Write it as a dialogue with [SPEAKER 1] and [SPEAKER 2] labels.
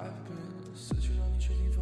[SPEAKER 1] I've been 死去让你确定。